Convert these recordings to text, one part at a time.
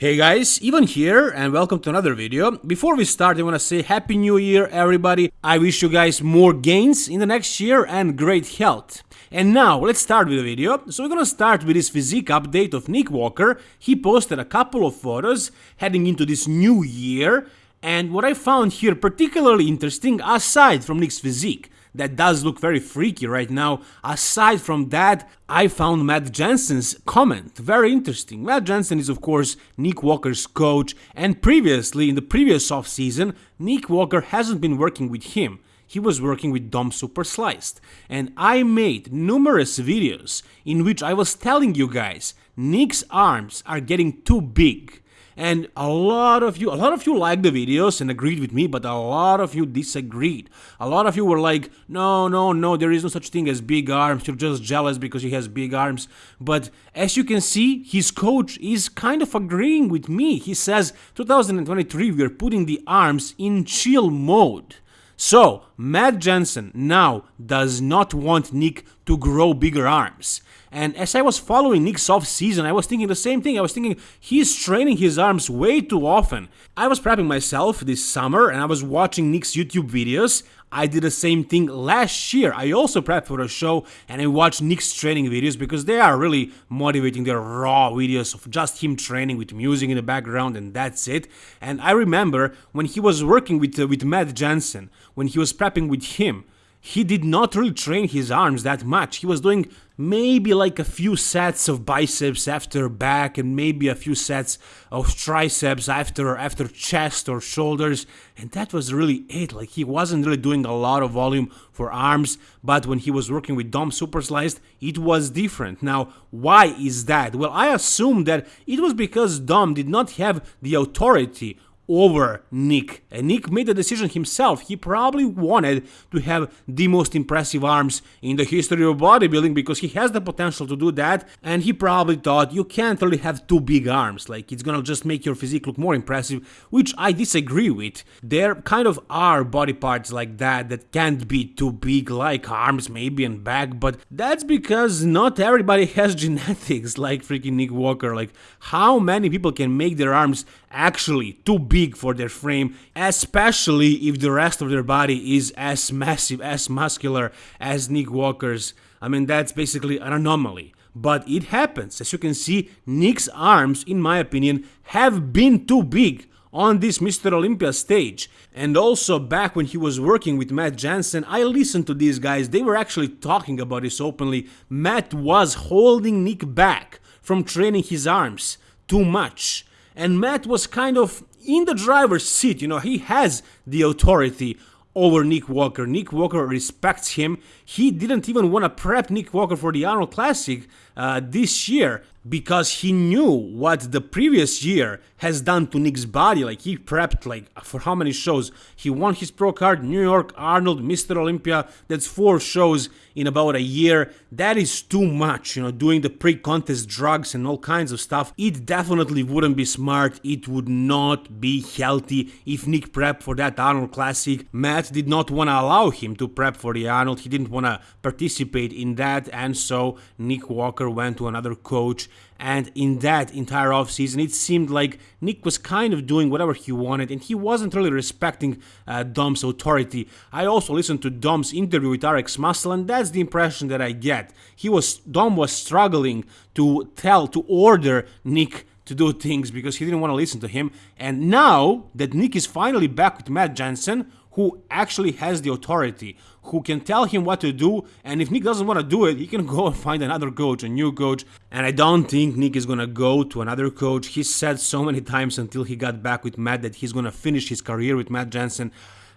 Hey guys, Ivan here and welcome to another video. Before we start I wanna say Happy New Year everybody. I wish you guys more gains in the next year and great health. And now let's start with the video. So we're gonna start with this physique update of Nick Walker. He posted a couple of photos heading into this new year and what I found here particularly interesting aside from Nick's physique that does look very freaky right now. Aside from that, I found Matt Jansen's comment very interesting. Matt Jansen is of course Nick Walker's coach and previously in the previous off season, Nick Walker hasn't been working with him. He was working with Dom Super Sliced. And I made numerous videos in which I was telling you guys Nick's arms are getting too big and a lot of you a lot of you liked the videos and agreed with me but a lot of you disagreed. A lot of you were like no no no there is no such thing as big arms. You're just jealous because he has big arms. But as you can see his coach is kind of agreeing with me. He says 2023 we are putting the arms in chill mode. So, Matt Jansen now does not want Nick to grow bigger arms. And as I was following Nick's off season, I was thinking the same thing. I was thinking he's training his arms way too often. I was prepping myself this summer and I was watching Nick's YouTube videos. I did the same thing last year. I also prepped for a show and I watched Nick's training videos because they are really motivating. They're raw videos of just him training with music in the background and that's it. And I remember when he was working with, uh, with Matt Jansen, when he was prepping with him, he did not really train his arms that much. He was doing maybe like a few sets of biceps after back and maybe a few sets of triceps after after chest or shoulders. And that was really it. Like he wasn't really doing a lot of volume for arms but when he was working with Dom Super Sliced it was different. Now why is that? Well I assume that it was because Dom did not have the authority over Nick. And Nick made the decision himself. He probably wanted to have the most impressive arms in the history of bodybuilding because he has the potential to do that. And he probably thought you can't really have two big arms. Like it's gonna just make your physique look more impressive, which I disagree with. There kind of are body parts like that that can't be too big, like arms maybe and back, but that's because not everybody has genetics like freaking Nick Walker. Like how many people can make their arms actually too big for their frame, especially if the rest of their body is as massive, as muscular as Nick Walker's. I mean, that's basically an anomaly. But it happens. As you can see, Nick's arms, in my opinion, have been too big on this Mr. Olympia stage. And also back when he was working with Matt Jansen, I listened to these guys, they were actually talking about this openly. Matt was holding Nick back from training his arms too much and Matt was kind of in the driver's seat, you know, he has the authority over Nick Walker. Nick Walker respects him. He didn't even want to prep Nick Walker for the Arnold Classic uh, this year because he knew what the previous year has done to Nick's body. Like he prepped like for how many shows? He won his pro card, New York, Arnold, Mr. Olympia. That's four shows in about a year. That is too much, you know, doing the pre-contest drugs and all kinds of stuff. It definitely wouldn't be smart. It would not be healthy if Nick prepped for that Arnold Classic. Matt did not want to allow him to prep for the Arnold. He didn't want to participate in that and so Nick Walker went to another coach and in that entire offseason it seemed like Nick was kind of doing whatever he wanted and he wasn't really respecting uh, Dom's authority. I also listened to Dom's interview with RX Muscle and that's the impression that I get. He was Dom was struggling to tell to order Nick to do things because he didn't want to listen to him and now that Nick is finally back with Matt Jansen who actually has the authority, who can tell him what to do, and if Nick doesn't want to do it, he can go and find another coach, a new coach. And I don't think Nick is gonna go to another coach. He said so many times until he got back with Matt that he's gonna finish his career with Matt Jansen.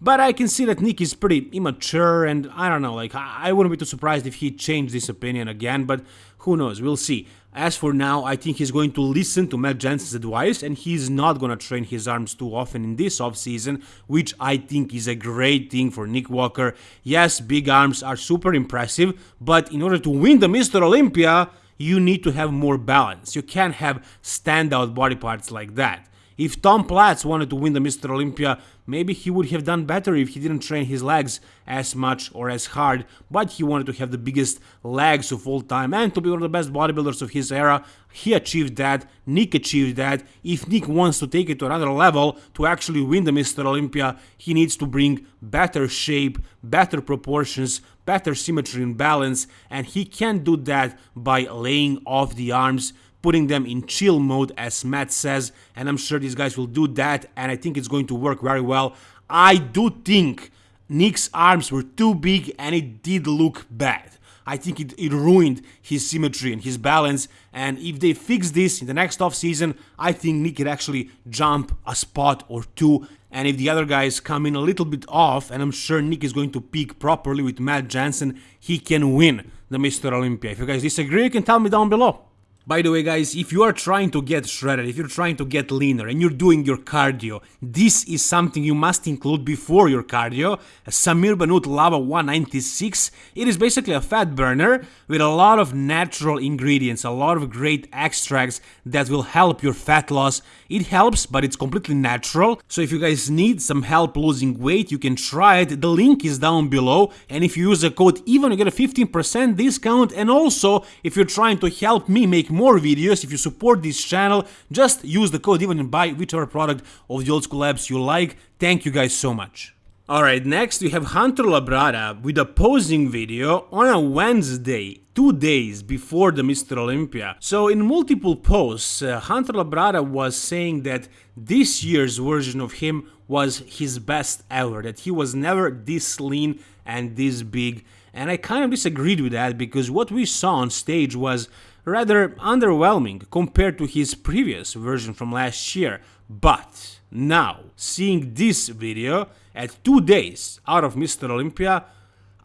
But I can see that Nick is pretty immature, and I don't know, like, I wouldn't be too surprised if he changed this opinion again, but who knows, we'll see. As for now, I think he's going to listen to Matt Jansen's advice and he's not going to train his arms too often in this offseason, which I think is a great thing for Nick Walker. Yes, big arms are super impressive, but in order to win the Mr. Olympia, you need to have more balance. You can't have standout body parts like that. If Tom Platz wanted to win the Mr. Olympia, maybe he would have done better if he didn't train his legs as much or as hard, but he wanted to have the biggest legs of all time and to be one of the best bodybuilders of his era. He achieved that, Nick achieved that. If Nick wants to take it to another level to actually win the Mr. Olympia, he needs to bring better shape, better proportions, better symmetry and balance, and he can do that by laying off the arms putting them in chill mode as Matt says and I'm sure these guys will do that and I think it's going to work very well. I do think Nick's arms were too big and it did look bad. I think it, it ruined his symmetry and his balance and if they fix this in the next off season, I think Nick could actually jump a spot or two and if the other guys come in a little bit off and I'm sure Nick is going to peak properly with Matt Jansen, he can win the Mr. Olympia. If you guys disagree, you can tell me down below. By the way guys, if you are trying to get shredded, if you're trying to get leaner and you're doing your cardio, this is something you must include before your cardio. Samir Banut Lava 196, it is basically a fat burner with a lot of natural ingredients, a lot of great extracts that will help your fat loss. It helps, but it's completely natural, so if you guys need some help losing weight, you can try it. The link is down below, and if you use the code EVEN, you get a 15% discount, and also, if you're trying to help me make more videos, if you support this channel, just use the code even and buy whichever product of the Old School Labs you like. Thank you guys so much. Alright, next we have Hunter Labrada with a posing video on a Wednesday, two days before the Mr. Olympia. So in multiple posts, uh, Hunter Labrada was saying that this year's version of him was his best ever, that he was never this lean and this big. And I kind of disagreed with that because what we saw on stage was rather underwhelming compared to his previous version from last year. But now, seeing this video at two days out of Mr. Olympia,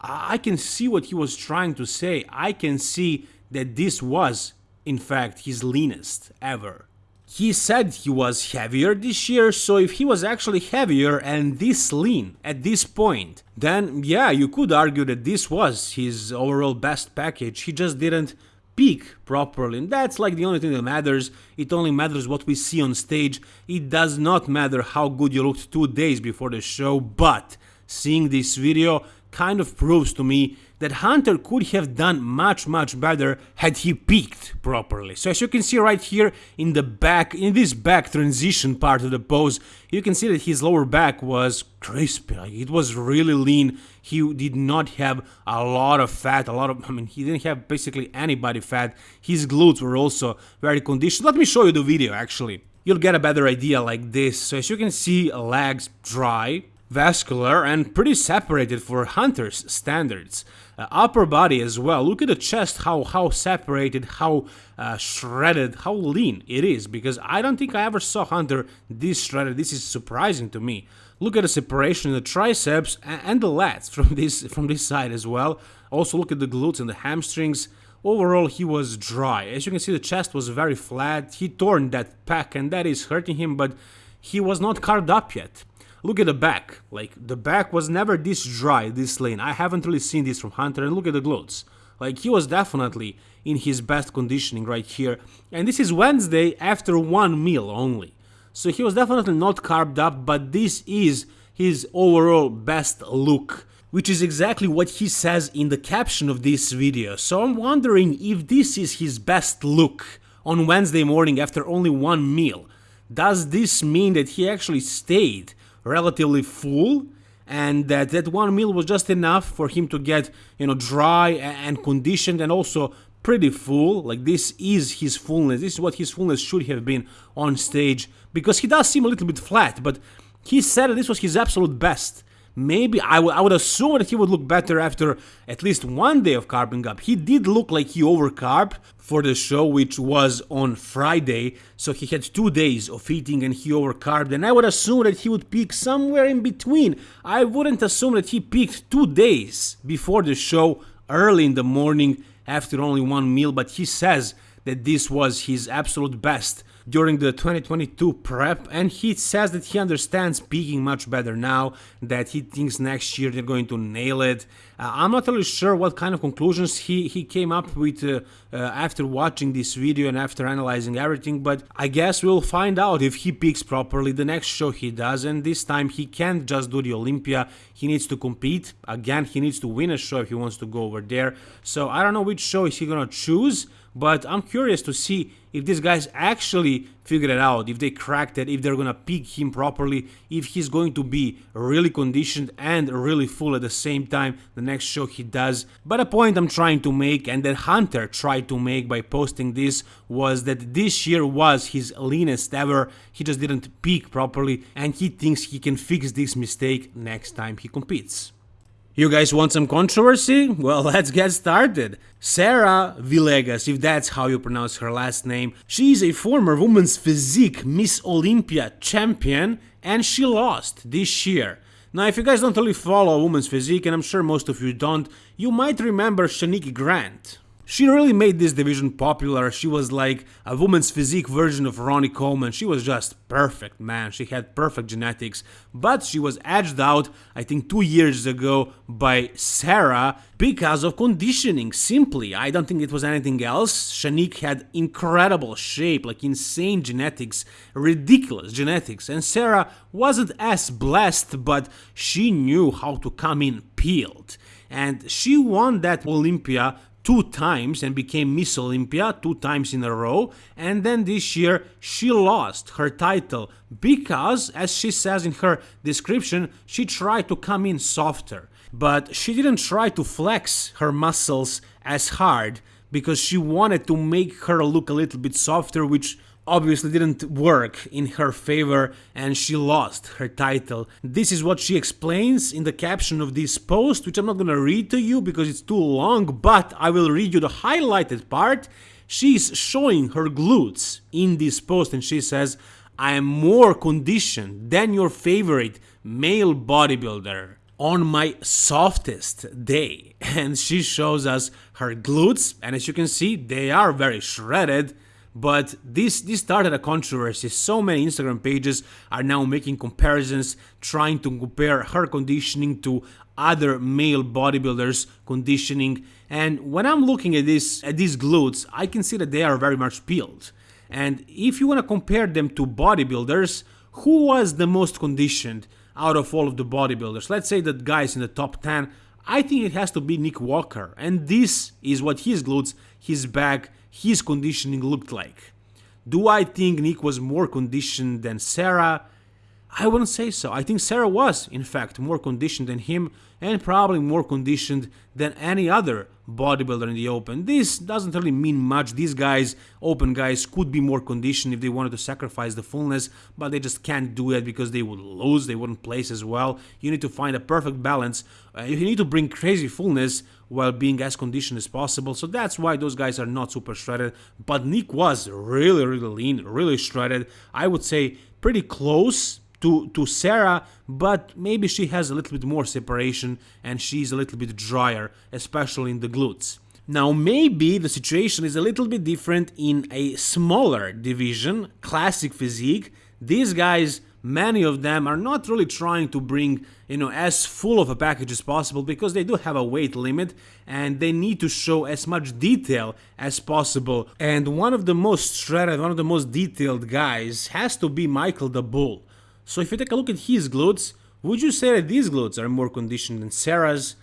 I can see what he was trying to say. I can see that this was, in fact, his leanest ever. He said he was heavier this year, so if he was actually heavier and this lean at this point, then yeah, you could argue that this was his overall best package. He just didn't peak properly. And that's like the only thing that matters. It only matters what we see on stage. It does not matter how good you looked two days before the show but seeing this video kind of proves to me that Hunter could have done much much better had he peaked properly. So as you can see right here in the back, in this back transition part of the pose, you can see that his lower back was crispy, it was really lean, he did not have a lot of fat, a lot of, I mean, he didn't have basically any body fat, his glutes were also very conditioned. Let me show you the video actually. You'll get a better idea like this. So as you can see, legs dry, vascular and pretty separated for hunters standards. Uh, upper body as well. Look at the chest, how how separated, how uh, shredded, how lean it is. Because I don't think I ever saw Hunter this shredded. This is surprising to me. Look at the separation in the triceps and the lats from this from this side as well. Also look at the glutes and the hamstrings. Overall, he was dry. As you can see, the chest was very flat. He torn that pack, and that is hurting him. But he was not carved up yet. Look at the back, like the back was never this dry, this lean. I haven't really seen this from Hunter and look at the glutes. Like he was definitely in his best conditioning right here. And this is Wednesday after one meal only. So he was definitely not carved up, but this is his overall best look which is exactly what he says in the caption of this video. So I'm wondering if this is his best look on Wednesday morning after only one meal. Does this mean that he actually stayed relatively full and that that one meal was just enough for him to get you know dry and conditioned and also pretty full. Like this is his fullness. This is what his fullness should have been on stage because he does seem a little bit flat but he said this was his absolute best maybe I, I would assume that he would look better after at least one day of carving up. He did look like he overcarbed for the show, which was on Friday, so he had two days of eating and he overcarbed, and I would assume that he would peak somewhere in between. I wouldn't assume that he peaked two days before the show, early in the morning, after only one meal, but he says that this was his absolute best during the 2022 prep and he says that he understands peaking much better now that he thinks next year they're going to nail it. Uh, i'm not really sure what kind of conclusions he he came up with uh, uh, after watching this video and after analyzing everything but i guess we'll find out if he peaks properly the next show he does and this time he can't just do the olympia. He needs to compete. Again he needs to win a show if he wants to go over there. So i don't know which show is he gonna choose but I'm curious to see if these guys actually figured it out, if they cracked it, if they're gonna pick him properly, if he's going to be really conditioned and really full at the same time the next show he does. But a point I'm trying to make and that Hunter tried to make by posting this was that this year was his leanest ever, he just didn't peak properly and he thinks he can fix this mistake next time he competes. You guys want some controversy? Well, let's get started. Sarah Villegas, if that's how you pronounce her last name, she is a former women's physique Miss Olympia champion and she lost this year. Now, if you guys don't really follow women's physique, and I'm sure most of you don't, you might remember Shanique Grant. She really made this division popular. She was like a woman's physique version of Ronnie Coleman. She was just perfect, man. She had perfect genetics. But she was edged out, I think, two years ago by Sarah because of conditioning. Simply, I don't think it was anything else. Shanique had incredible shape, like insane genetics, ridiculous genetics. And Sarah wasn't as blessed, but she knew how to come in peeled. And she won that Olympia two times and became Miss Olympia two times in a row. And then this year she lost her title because, as she says in her description, she tried to come in softer. But she didn't try to flex her muscles as hard because she wanted to make her look a little bit softer, which obviously didn't work in her favor and she lost her title. This is what she explains in the caption of this post, which I'm not gonna read to you because it's too long, but I will read you the highlighted part. She's showing her glutes in this post and she says, I am more conditioned than your favorite male bodybuilder on my softest day. And she shows us her glutes, and as you can see, they are very shredded but this this started a controversy. So many Instagram pages are now making comparisons, trying to compare her conditioning to other male bodybuilders conditioning. And when I'm looking at this at these glutes, I can see that they are very much peeled. And if you want to compare them to bodybuilders, who was the most conditioned out of all of the bodybuilders? Let's say that guys in the top 10, I think it has to be Nick Walker. And this is what his glutes, his back, his conditioning looked like. Do I think Nick was more conditioned than Sarah? I wouldn't say so. I think Sarah was, in fact, more conditioned than him and probably more conditioned than any other bodybuilder in the open. This doesn't really mean much. These guys, open guys, could be more conditioned if they wanted to sacrifice the fullness, but they just can't do it because they would lose, they wouldn't place as well. You need to find a perfect balance. Uh, you need to bring crazy fullness while being as conditioned as possible. So that's why those guys are not super shredded. But Nick was really, really lean, really shredded. I would say pretty close to, to Sarah, but maybe she has a little bit more separation and she's a little bit drier, especially in the glutes. Now maybe the situation is a little bit different in a smaller division, classic physique. These guys many of them are not really trying to bring you know as full of a package as possible because they do have a weight limit and they need to show as much detail as possible and one of the most shredded one of the most detailed guys has to be michael the bull so if you take a look at his glutes would you say that these glutes are more conditioned than sarah's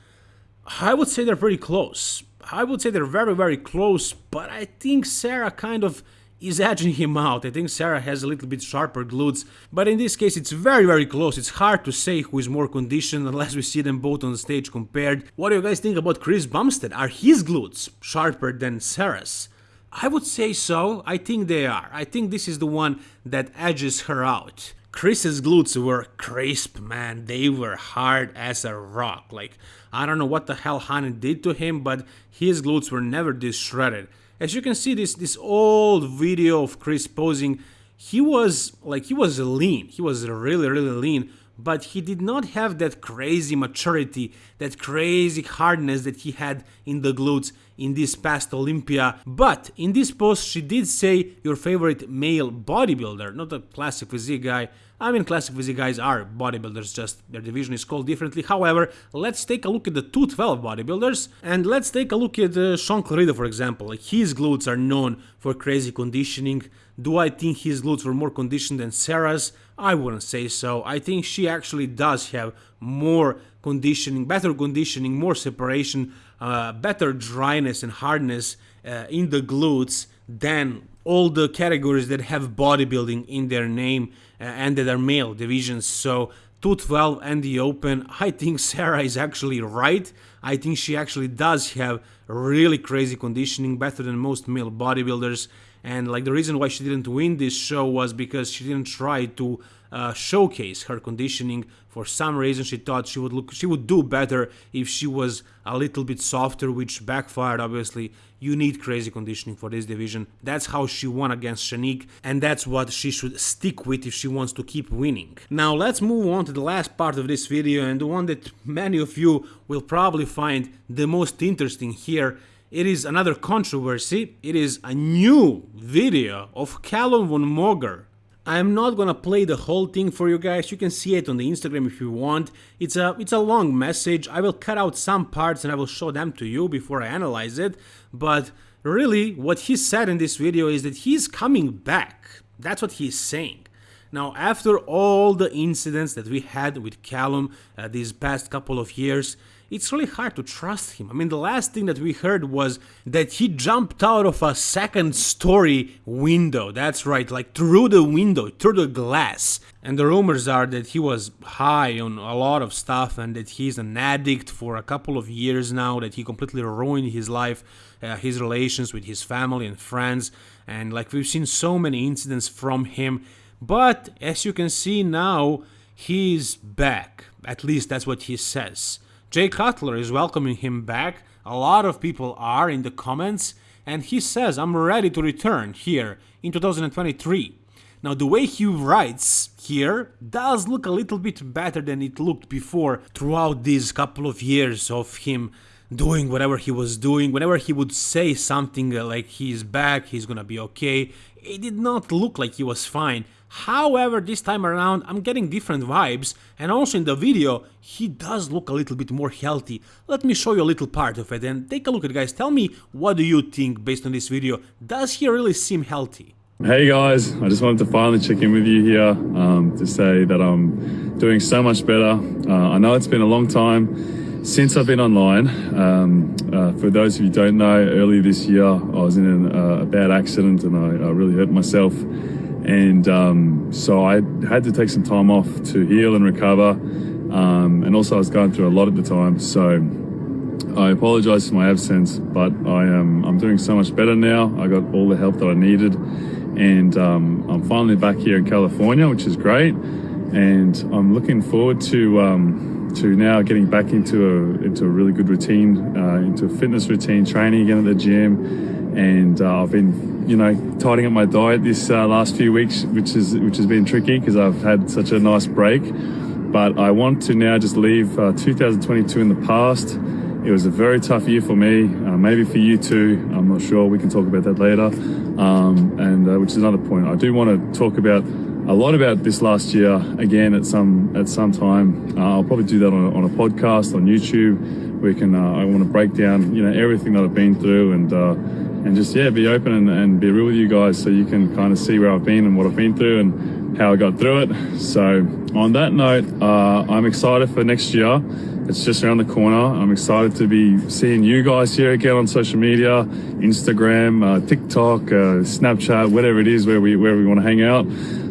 i would say they're pretty close i would say they're very very close but i think sarah kind of is edging him out. I think Sarah has a little bit sharper glutes, but in this case it's very very close. It's hard to say who is more conditioned unless we see them both on stage compared. What do you guys think about Chris Bumstead? Are his glutes sharper than Sarah's? I would say so. I think they are. I think this is the one that edges her out. Chris's glutes were crisp, man. They were hard as a rock. Like, I don't know what the hell Hany did to him, but his glutes were never this shredded. As you can see, this this old video of Chris posing, he was like he was lean. He was really really lean, but he did not have that crazy maturity, that crazy hardness that he had in the glutes in this past Olympia. But in this post, she did say your favorite male bodybuilder, not a classic physique guy. I mean, classic physique guys are bodybuilders, just their division is called differently. However, let's take a look at the 212 bodybuilders, and let's take a look at uh, Shaun Clarida, for example. His glutes are known for crazy conditioning. Do I think his glutes were more conditioned than Sarah's? I wouldn't say so. I think she actually does have more conditioning, better conditioning, more separation, uh, better dryness and hardness uh, in the glutes than all the categories that have bodybuilding in their name uh, and that are male divisions. So 212 and the Open, I think Sarah is actually right. I think she actually does have really crazy conditioning, better than most male bodybuilders. And like the reason why she didn't win this show was because she didn't try to uh, showcase her conditioning. For some reason, she thought she would look, she would do better if she was a little bit softer, which backfired. Obviously, you need crazy conditioning for this division. That's how she won against Shanique, and that's what she should stick with if she wants to keep winning. Now, let's move on to the last part of this video, and the one that many of you will probably find the most interesting here it is another controversy. It is a new video of Callum von Moger I'm not gonna play the whole thing for you guys, you can see it on the Instagram if you want. It's a, it's a long message, I will cut out some parts and I will show them to you before I analyze it, but really what he said in this video is that he's coming back. That's what he's saying. Now, after all the incidents that we had with Callum uh, these past couple of years, it's really hard to trust him. I mean, the last thing that we heard was that he jumped out of a second story window. That's right, like through the window, through the glass. And the rumors are that he was high on a lot of stuff and that he's an addict for a couple of years now, that he completely ruined his life, uh, his relations with his family and friends. And like we've seen so many incidents from him. But as you can see now, he's back. At least that's what he says. Jay Cutler is welcoming him back. A lot of people are in the comments, and he says, I'm ready to return here in 2023. Now, the way he writes here does look a little bit better than it looked before throughout these couple of years of him doing whatever he was doing. Whenever he would say something uh, like he's back, he's gonna be okay, it did not look like he was fine. However, this time around I'm getting different vibes and also in the video he does look a little bit more healthy. Let me show you a little part of it and take a look at it guys. Tell me what do you think based on this video. Does he really seem healthy? Hey guys, I just wanted to finally check in with you here um, to say that I'm doing so much better. Uh, I know it's been a long time since I've been online. Um, uh, for those of you who don't know, earlier this year I was in uh, a bad accident and I, I really hurt myself and um, so I had to take some time off to heal and recover. Um, and also, I was going through a lot at the time, so I apologize for my absence. But I am I'm doing so much better now. I got all the help that I needed, and um, I'm finally back here in California, which is great. And I'm looking forward to um, to now getting back into a into a really good routine, uh, into a fitness routine, training again at the gym, and uh, I've been you know, tidying up my diet this uh, last few weeks, which is which has been tricky because I've had such a nice break. But I want to now just leave uh, 2022 in the past. It was a very tough year for me, uh, maybe for you too. I'm not sure. We can talk about that later. Um, and uh, which is another point. I do want to talk about a lot about this last year again at some at some time. Uh, I'll probably do that on a, on a podcast on YouTube. We can. I want to break down you know everything that I've been through and and just yeah be open and, and, be real with you guys so you can kind of see where I've been and what I've been through and how I got through it. So on that note uh, I'm excited for next year. It's just around the corner. I'm excited to be seeing you guys here again on social media Instagram uh, TikTok uh, Snapchat whatever it is where we where we want to hang out.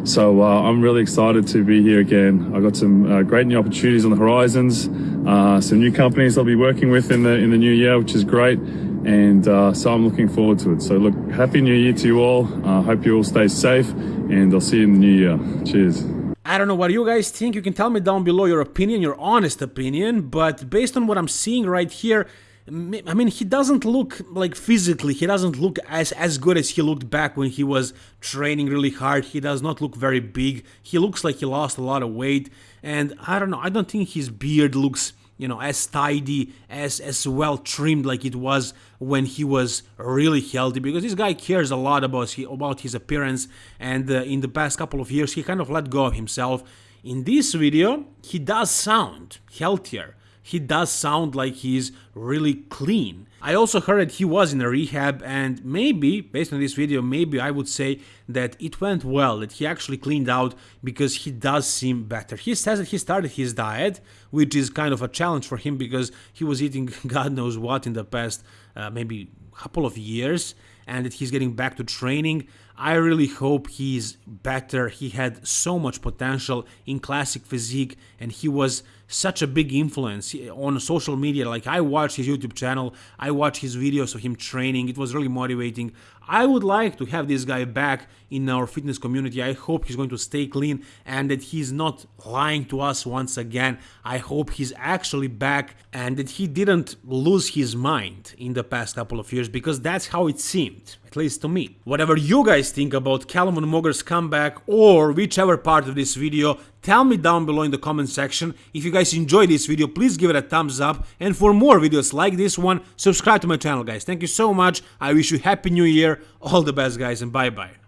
So uh, I'm really excited to be here again. I've got some uh, great new opportunities on the horizons uh, some new companies I'll be working with in the in the new year which is great and uh, so I'm looking forward to it. So look, happy new year to you all. Uh, hope you all stay safe and I'll see you in the new year. Cheers. I don't know what you guys think. You can tell me down below your opinion, your honest opinion, but based on what I'm seeing right here, I mean, he doesn't look like physically, he doesn't look as, as good as he looked back when he was training really hard. He does not look very big. He looks like he lost a lot of weight. And I don't know, I don't think his beard looks you know as tidy as as well trimmed like it was when he was really healthy because this guy cares a lot about his, about his appearance and uh, in the past couple of years he kind of let go of himself. In this video he does sound healthier he does sound like he's really clean. I also heard that he was in a rehab and maybe, based on this video, maybe I would say that it went well, that he actually cleaned out because he does seem better. He says that he started his diet, which is kind of a challenge for him because he was eating God knows what in the past uh, maybe couple of years and that he's getting back to training. I really hope he's better. He had so much potential in classic physique and he was such a big influence on social media. Like I watched his YouTube channel, I watched his videos of him training. It was really motivating. I would like to have this guy back in our fitness community. I hope he's going to stay clean and that he's not lying to us once again. I hope he's actually back and that he didn't lose his mind in the past couple of years because that's how it seemed, at least to me. Whatever you guys think about Callum von Moger's comeback or whichever part of this video, tell me down below in the comment section. If you guys enjoyed this video, please give it a thumbs up and for more videos like this one, subscribe to my channel guys. Thank you so much. I wish you happy new year. All the best guys and bye bye.